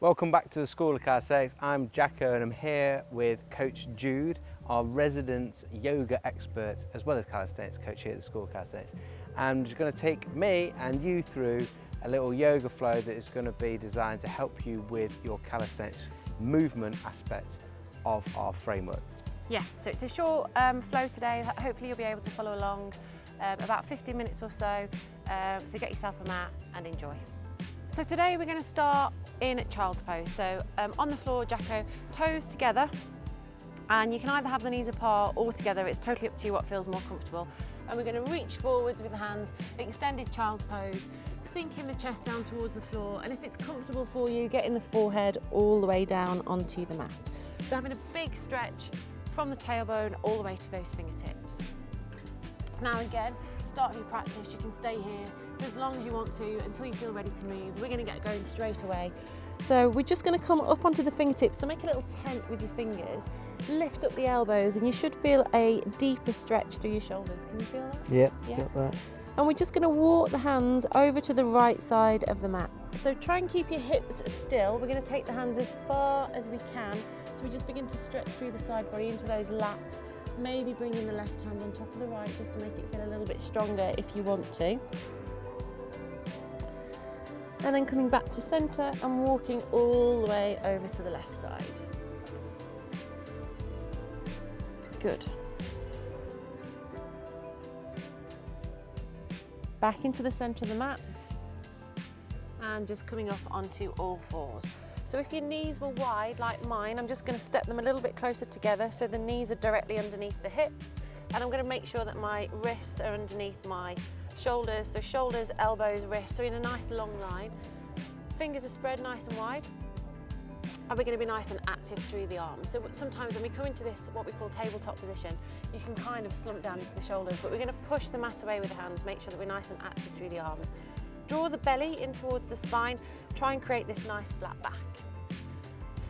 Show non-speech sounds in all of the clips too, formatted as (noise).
Welcome back to the School of Calisthenics. I'm Jacko and I'm here with Coach Jude, our resident yoga expert, as well as calisthenics coach here at the School of Calisthenics. Just going to take me and you through a little yoga flow that is going to be designed to help you with your calisthenics movement aspect of our framework. Yeah, so it's a short um, flow today. Hopefully you'll be able to follow along um, about 15 minutes or so. Um, so get yourself a mat and enjoy. So today we're going to start in child's pose. So um, on the floor, Jacko, toes together. And you can either have the knees apart or together. It's totally up to you what feels more comfortable. And we're going to reach forwards with the hands, extended child's pose, sinking the chest down towards the floor. And if it's comfortable for you, getting the forehead all the way down onto the mat. So having a big stretch from the tailbone all the way to those fingertips. Now again, start of your practice, you can stay here for as long as you want to until you feel ready to move. We're going to get going straight away. So we're just going to come up onto the fingertips, so make a little tent with your fingers, lift up the elbows and you should feel a deeper stretch through your shoulders. Can you feel that? Yep, yeah. got that. And we're just going to walk the hands over to the right side of the mat. So try and keep your hips still. We're going to take the hands as far as we can. So we just begin to stretch through the side body into those lats maybe bringing the left hand on top of the right just to make it feel a little bit stronger if you want to. And then coming back to centre and walking all the way over to the left side. Good. Back into the centre of the mat and just coming up onto all fours. So if your knees were wide like mine, I'm just going to step them a little bit closer together so the knees are directly underneath the hips and I'm going to make sure that my wrists are underneath my shoulders. So shoulders, elbows, wrists are in a nice long line. Fingers are spread nice and wide and we're going to be nice and active through the arms. So sometimes when we come into this, what we call tabletop position, you can kind of slump down into the shoulders, but we're going to push the mat away with the hands, make sure that we're nice and active through the arms. Draw the belly in towards the spine, try and create this nice flat back.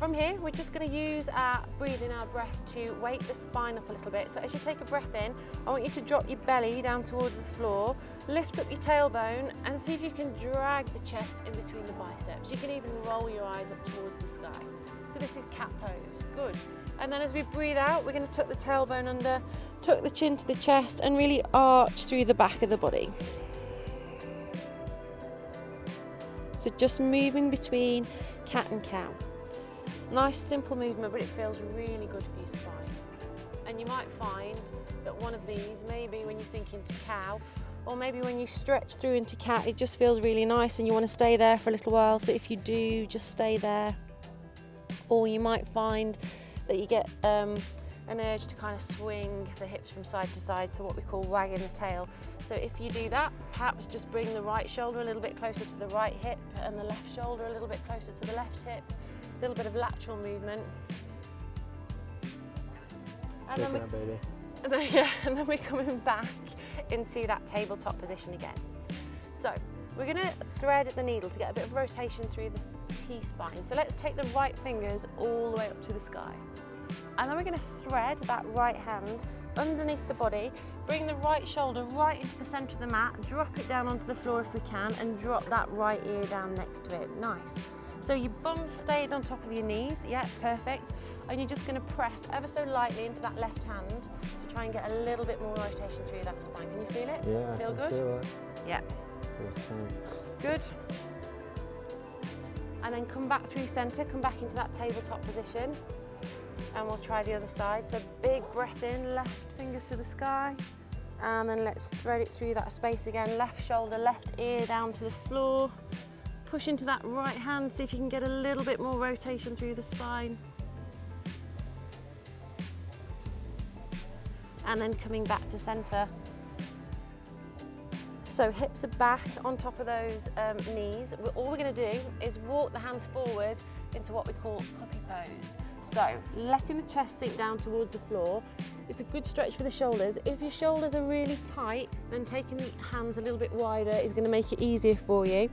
From here, we're just going to use our breathing, our breath to wake the spine up a little bit. So as you take a breath in, I want you to drop your belly down towards the floor, lift up your tailbone and see if you can drag the chest in between the biceps. You can even roll your eyes up towards the sky. So this is cat pose, good. And then as we breathe out, we're going to tuck the tailbone under, tuck the chin to the chest and really arch through the back of the body. So just moving between cat and cow. Nice simple movement, but it feels really good for your spine. And you might find that one of these, maybe when you sink into cow, or maybe when you stretch through into cat, it just feels really nice and you want to stay there for a little while. So if you do, just stay there. Or you might find that you get um, an urge to kind of swing the hips from side to side, so what we call wagging the tail. So if you do that, perhaps just bring the right shoulder a little bit closer to the right hip and the left shoulder a little bit closer to the left hip a little bit of lateral movement. And then, we, baby. (laughs) And then, yeah, and then we're coming back into that tabletop position again. So we're going to thread the needle to get a bit of rotation through the T-spine. So let's take the right fingers all the way up to the sky. And then we're going to thread that right hand underneath the body, bring the right shoulder right into the centre of the mat, drop it down onto the floor if we can, and drop that right ear down next to it. Nice. So your bum stayed on top of your knees, yeah, perfect. And you're just gonna press ever so lightly into that left hand to try and get a little bit more rotation through that spine. Can you feel it? Yeah, feel good? Feel it. Yeah. Good. And then come back through center, come back into that tabletop position. And we'll try the other side. So big breath in, left fingers to the sky. And then let's thread it through that space again. Left shoulder, left ear down to the floor. Push into that right hand, see if you can get a little bit more rotation through the spine. And then coming back to center. So hips are back on top of those um, knees. All we're gonna do is walk the hands forward into what we call puppy pose. So letting the chest sink down towards the floor. It's a good stretch for the shoulders. If your shoulders are really tight, then taking the hands a little bit wider is gonna make it easier for you.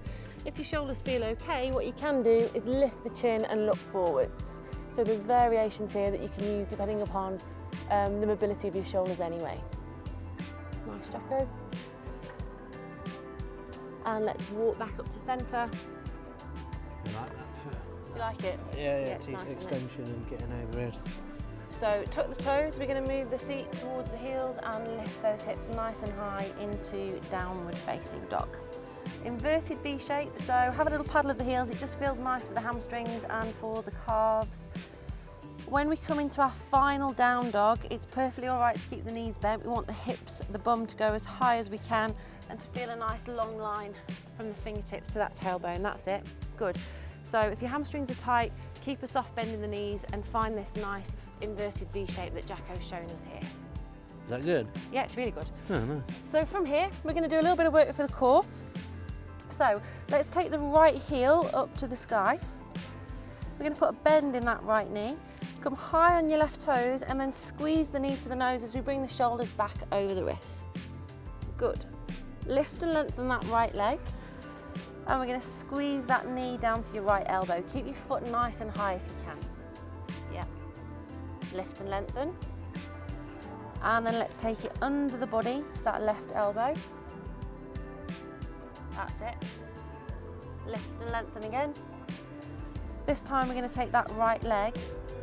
If your shoulders feel okay, what you can do is lift the chin and look forwards. So there's variations here that you can use depending upon um, the mobility of your shoulders anyway. Nice, Jacko. And let's walk back up to centre. I like that for, You like it? Yeah, yeah, it's it's nice, it? extension and getting overhead. So tuck the toes, we're going to move the seat towards the heels and lift those hips nice and high into downward facing dog. Inverted V shape, so have a little paddle of the heels, it just feels nice for the hamstrings and for the calves. When we come into our final down dog, it's perfectly all right to keep the knees bent. We want the hips, the bum to go as high as we can and to feel a nice long line from the fingertips to that tailbone. That's it. Good. So if your hamstrings are tight, keep a soft bend in the knees and find this nice inverted V shape that Jacko's shown us here. Is that good? Yeah, it's really good. Oh, no. So from here, we're going to do a little bit of work for the core. So let's take the right heel up to the sky. We're going to put a bend in that right knee. Come high on your left toes and then squeeze the knee to the nose as we bring the shoulders back over the wrists. Good. Lift and lengthen that right leg. And we're going to squeeze that knee down to your right elbow. Keep your foot nice and high if you can. Yeah. Lift and lengthen. And then let's take it under the body to that left elbow. That's it. Lift and lengthen again. This time we're going to take that right leg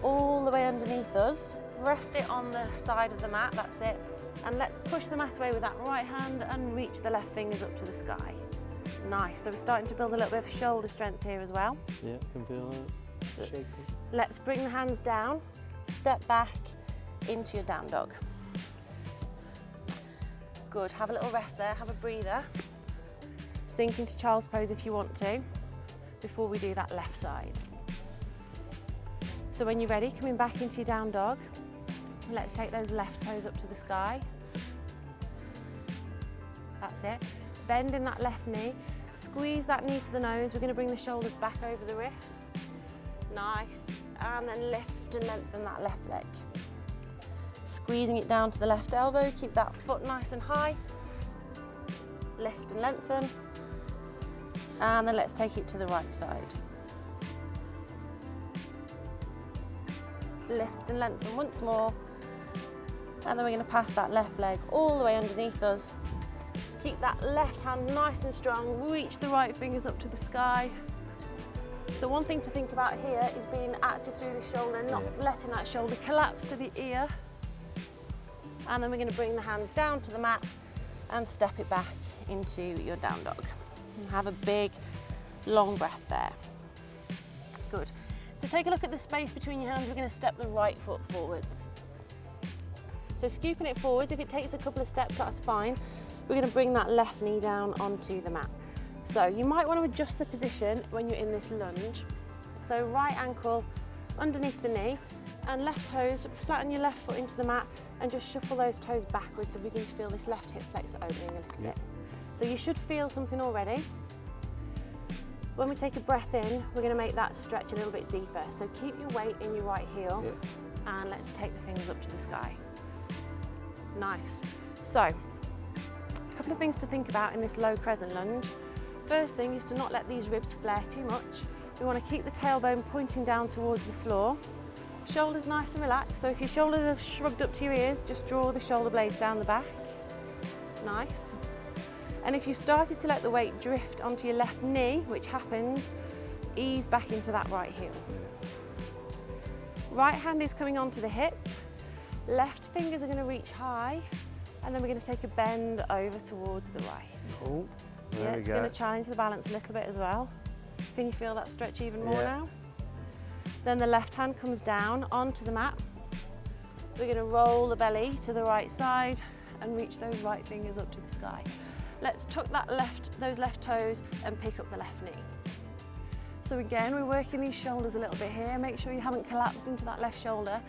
all the way underneath us. Rest it on the side of the mat, that's it. And let's push the mat away with that right hand and reach the left fingers up to the sky. Nice, so we're starting to build a little bit of shoulder strength here as well. Yeah, can feel that. Shaking. Let's bring the hands down, step back into your down dog. Good, have a little rest there, have a breather. Sink into child's pose if you want to, before we do that left side. So when you're ready, coming back into your down dog, let's take those left toes up to the sky. That's it. Bend in that left knee, squeeze that knee to the nose. We're gonna bring the shoulders back over the wrists. Nice. And then lift and lengthen that left leg. Squeezing it down to the left elbow, keep that foot nice and high. Lift and lengthen. And then let's take it to the right side. Lift and lengthen once more. And then we're going to pass that left leg all the way underneath us. Keep that left hand nice and strong. Reach the right fingers up to the sky. So one thing to think about here is being active through the shoulder, not Yeah. letting that shoulder collapse to the ear. And then we're going to bring the hands down to the mat and step it back into your down dog. And have a big, long breath there. Good. So take a look at the space between your hands. We're going to step the right foot forwards. So scooping it forwards, if it takes a couple of steps, that's fine. We're going to bring that left knee down onto the mat. So you might want to adjust the position when you're in this lunge. So right ankle underneath the knee and left toes, flatten your left foot into the mat and just shuffle those toes backwards so we to feel this left hip flexor opening a little Yeah. bit. So you should feel something already. When we take a breath in, we're going to make that stretch a little bit deeper. So keep your weight in your right heel Yeah. and let's take the fingers up to the sky. Nice. So, a couple of things to think about in this low crescent lunge. First thing is to not let these ribs flare too much. We want to keep the tailbone pointing down towards the floor. Shoulders nice and relaxed. So if your shoulders are shrugged up to your ears, just draw the shoulder blades down the back. Nice. And if you've started to let the weight drift onto your left knee, which happens, ease back into that right heel. Right hand is coming onto the hip. Left fingers are going to reach high. And then we're going to take a bend over towards the right. Oh, there yeah, it's go. going to challenge the balance a little bit as well. Can you feel that stretch even more Yeah. now? Then the left hand comes down onto the mat. We're going to roll the belly to the right side and reach those right fingers up to the sky. Let's tuck that left, those left toes and pick up the left knee. So again, we're working these shoulders a little bit here. Make sure you haven't collapsed into that left shoulder.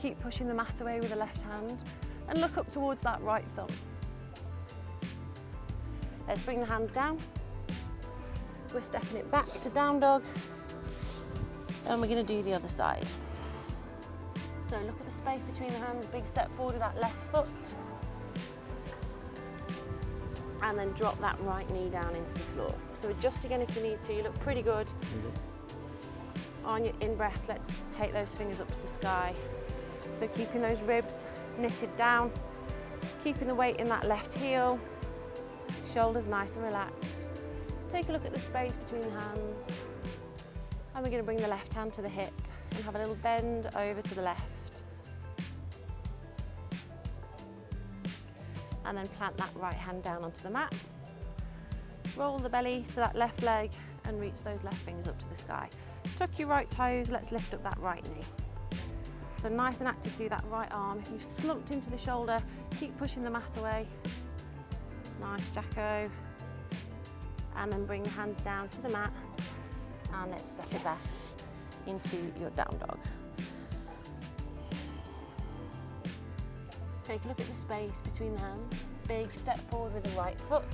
Keep pushing the mat away with the left hand and look up towards that right thumb. Let's bring the hands down. We're stepping it back to down dog and we're going to do the other side. So look at the space between the hands, big step forward with that left foot. And then drop that right knee down into the floor. So adjust again if you need to, you look pretty good. Mm-hmm. On your in-breath, let's take those fingers up to the sky. So keeping those ribs knitted down, keeping the weight in that left heel, shoulders nice and relaxed. Take a look at the space between the hands. And we're going to bring the left hand to the hip and have a little bend over to the left. And then plant that right hand down onto the mat. Roll the belly to that left leg and reach those left fingers up to the sky. Tuck your right toes, let's lift up that right knee. So nice and active through that right arm. If you've slumped into the shoulder, keep pushing the mat away. Nice, Jacko. And then bring the hands down to the mat and let's step it back into your down dog. Take a look at the space between the hands. Big step forward with the right foot.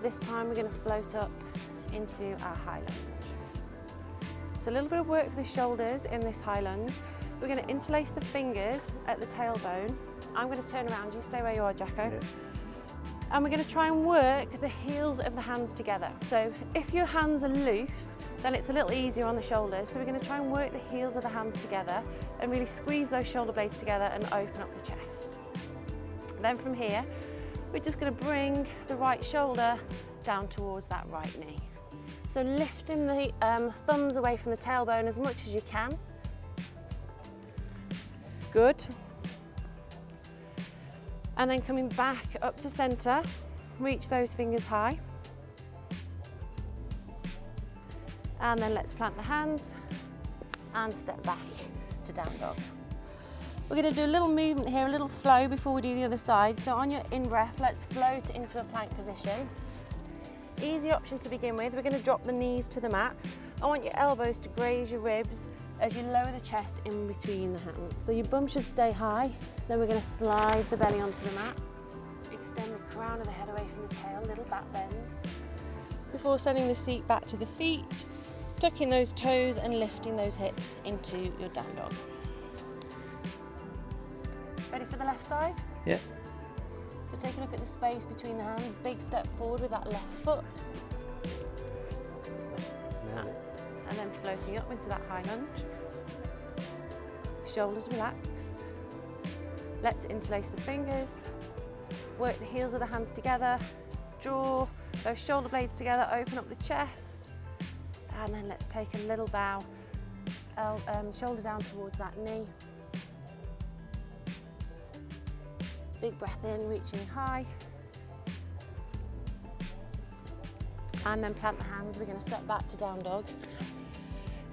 This time we're going to float up into our high lunge. So a little bit of work for the shoulders in this high lunge. We're going to interlace the fingers at the tailbone. I'm going to turn around, you stay where you are, Jacko. Yeah. and we're going to try and work the heels of the hands together. So if your hands are loose, then it's a little easier on the shoulders. So we're going to try and work the heels of the hands together and really squeeze those shoulder blades together and open up the chest. Then from here, we're just going to bring the right shoulder down towards that right knee. So lifting the um, thumbs away from the tailbone as much as you can. Good. And then coming back up to center, reach those fingers high. And then let's plant the hands and step back to down dog. We're going to do a little movement here, a little flow before we do the other side. So on your in-breath, let's float into a plank position. Easy option to begin with. We're going to drop the knees to the mat. I want your elbows to graze your ribs as you lower the chest in between the hands. So your bum should stay high. Then we're going to slide the belly onto the mat. Extend the crown of the head away from the tail, little back bend. Before sending the seat back to the feet, tucking those toes and lifting those hips into your down dog. Ready for the left side? Yeah. So take a look at the space between the hands. Big step forward with that left foot. Then floating up into that high lunge. Shoulders relaxed. Let's interlace the fingers. Work the heels of the hands together. Draw those shoulder blades together. Open up the chest. And then let's take a little bow. El um, shoulder down towards that knee. Big breath in, reaching high. And then plant the hands. We're going to step back to down dog.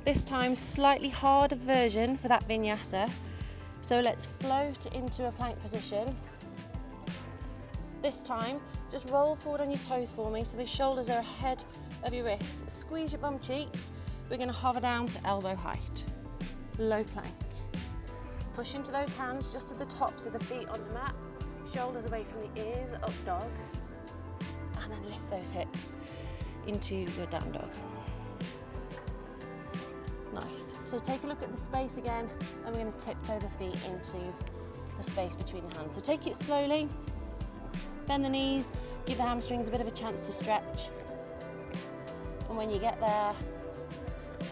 This time, slightly harder version for that vinyasa. So let's float into a plank position. This time, just roll forward on your toes for me so the shoulders are ahead of your wrists. Squeeze your bum cheeks. We're going to hover down to elbow height. Low plank. Push into those hands just to the tops of the feet on the mat. Shoulders away from the ears, up dog. And then lift those hips into your down dog. Nice. So take a look at the space again and we're going to tiptoe the feet into the space between the hands. So take it slowly, bend the knees, give the hamstrings a bit of a chance to stretch. And when you get there,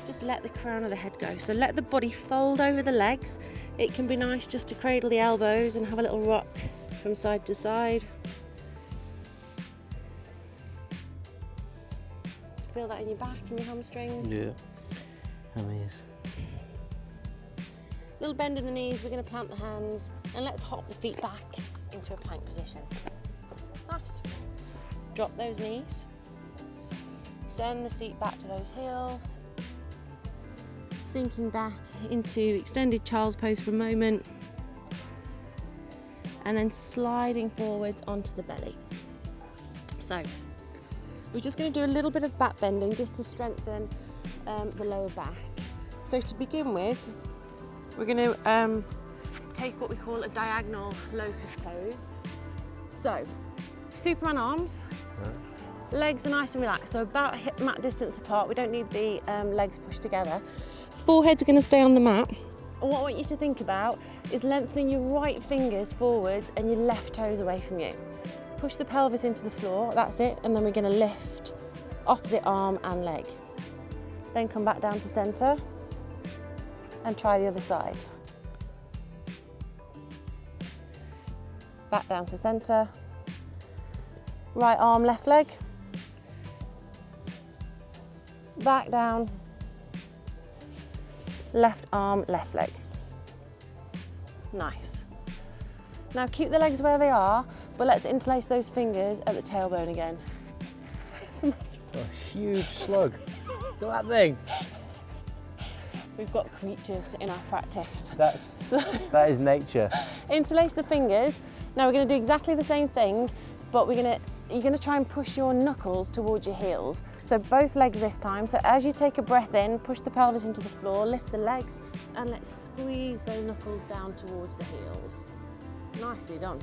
just let the crown of the head go. So let the body fold over the legs. It can be nice just to cradle the elbows and have a little rock from side to side. Feel that in your back and your hamstrings. Yeah. Amazing. Little bend in the knees, we're going to plant the hands and let's hop the feet back into a plank position. Nice. Drop those knees. Send the seat back to those heels. Sinking back into extended child's pose for a moment. And then sliding forwards onto the belly. So, we're just going to do a little bit of back bending just to strengthen um, the lower back. So to begin with, we're going to um, take what we call a diagonal locust pose. So, Superman arms, legs are nice and relaxed, so about hip mat distance apart. We don't need the um, legs pushed together. Foreheads are going to stay on the mat. And what I want you to think about is lengthening your right fingers forwards and your left toes away from you. Push the pelvis into the floor, that's it, and then we're going to lift opposite arm and leg. Then come back down to centre and try the other side. Back down to centre. Right arm, left leg. back down, left arm, left leg. Nice. Now keep the legs where they are, but let's interlace those fingers at the tailbone again. It's a massive- A huge slug. Look at that thing. We've got creatures in our practice. That's, So that is nature. (laughs) interlace the fingers. Now we're going to do exactly the same thing, but we're going to you're going to try and push your knuckles towards your heels. So both legs this time. So as you take a breath in, push the pelvis into the floor, lift the legs, and let's squeeze those knuckles down towards the heels. Nicely done.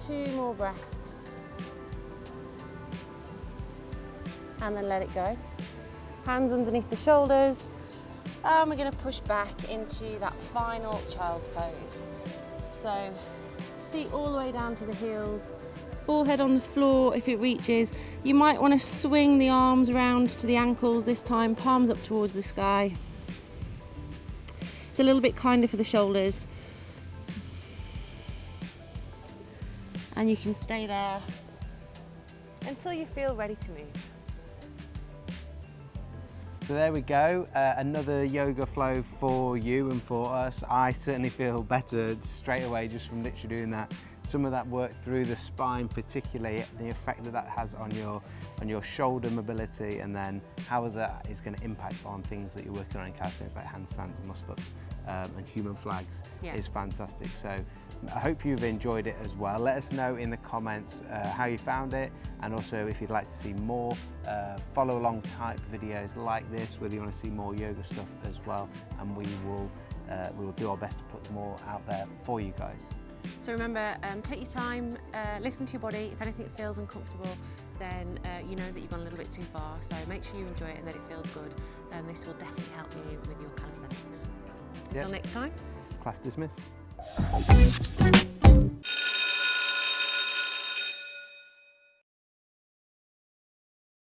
Two more breaths. And then let it go. Hands underneath the shoulders. And we're going to push back into that final child's pose. So seat all the way down to the heels, forehead on the floor if it reaches. You might want to swing the arms around to the ankles this time, palms up towards the sky. It's a little bit kinder for the shoulders. And you can stay there until you feel ready to move. So there we go, uh, another yoga flow for you and for us. I certainly feel better straight away just from literally doing that. Some of that work through the spine, particularly the effect that that has on your on your shoulder mobility, and then how that is going to impact on things that you're working on in calisthenics like handstands and muscle ups um, and human flags Yeah. is fantastic. So I hope you've enjoyed it as well. Let us know in the comments uh, how you found it and also if you'd like to see more uh, follow along type videos like this, whether you want to see more yoga stuff as well and we will, uh, we will do our best to put more out there for you guys. So remember, um, take your time, uh, listen to your body. If anything feels uncomfortable, then uh, you know that you've gone a little bit too far. So make sure you enjoy it and that it feels good. And this will definitely help you with your calisthenics. Until Yeah. next time. Class dismissed.